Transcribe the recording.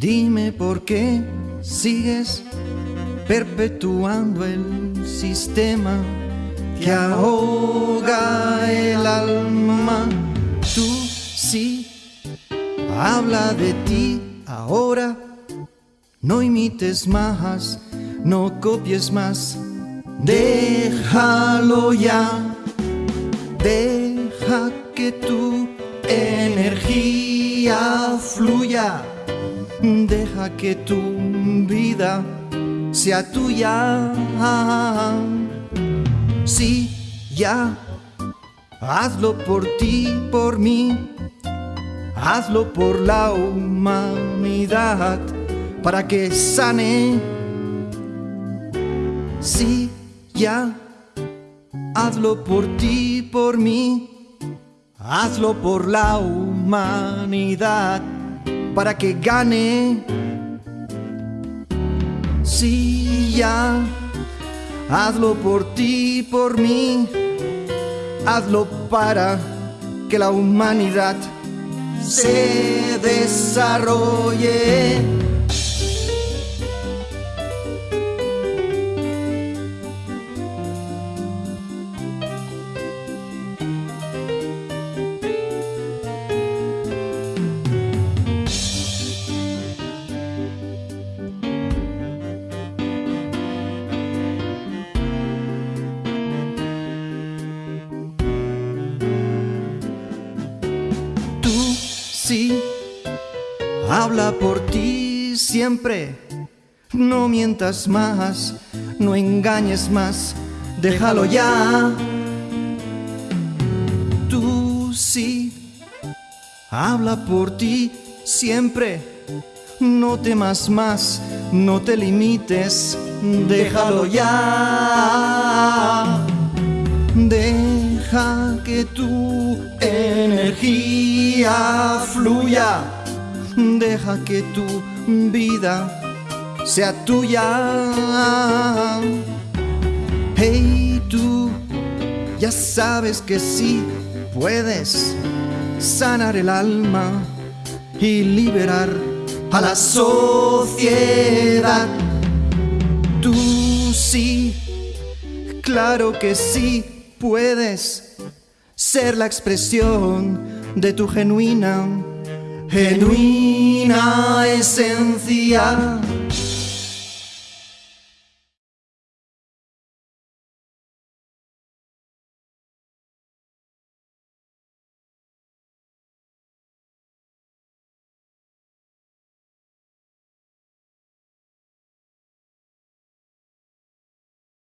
Dime por qué sigues perpetuando el sistema que ahoga el alma. Tú sí, habla de ti ahora, no imites más, no copies más, déjalo ya, deja que tu fluya, deja que tu vida sea tuya. Sí, ya, hazlo por ti, por mí, hazlo por la humanidad, para que sane. Sí, ya, hazlo por ti, por mí, hazlo por la humanidad, para que gane. Sí, ya, hazlo por ti, por mí, hazlo para que la humanidad se desarrolle. Sí, habla por ti siempre. No mientas más, no engañes más, déjalo ya. Tú sí, habla por ti siempre. No temas más, no te limites, déjalo ya. Deja que tu energía fluya. Deja que tu vida sea tuya. Hey tú, ya sabes que sí puedes sanar el alma y liberar a la sociedad. Tú sí, claro que sí puedes ser la expresión de tu genuina, genuina esencia.